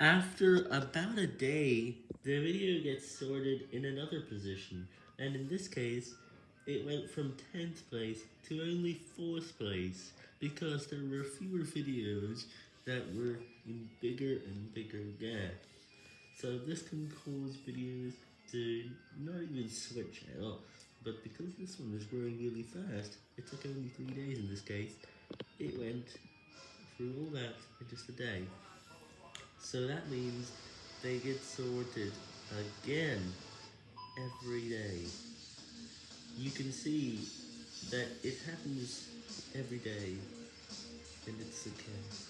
After about a day, the video gets sorted in another position, and in this case, it went from 10th place to only 4th place, because there were fewer videos that were in bigger and bigger gaps. So this can cause videos to not even switch at all, but because this one is growing really fast, it took only 3 days in this case, it went through all that in just a day. So that means they get sorted again every day. You can see that it happens every day, and it's okay.